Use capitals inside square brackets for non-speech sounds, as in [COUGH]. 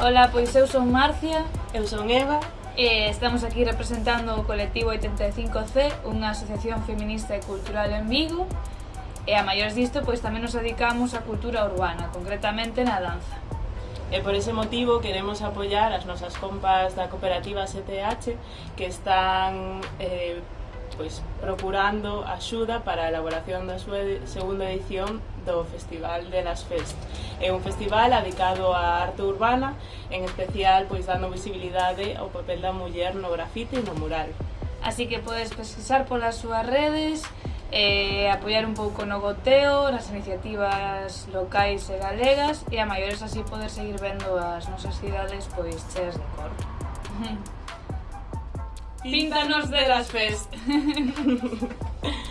Ola, pois eu son Marcia. Eu son Eva. E estamos aquí representando o colectivo 85C, unha asociación feminista e cultural en Vigo. E a maiores disto, pois tamén nos dedicamos á cultura urbana, concretamente na danza. E por ese motivo queremos apoiar as nosas compas da cooperativa 7H que están eh, pois procurando axuda para a elaboración da súa segunda edición do Festival de las Fest. É un festival dedicado á arte urbana, en especial pois dando visibilidade ao papel da muller no grafite e no mural. Así que podes pesquisar polas súas redes, e apoiar un pouco no goteo, nas iniciativas locais e galegas e a maiores así poder seguir vendo as nosas cidades pois cheas de cor. [LAUGHS] Píntanos de las fest. [LAUGHS]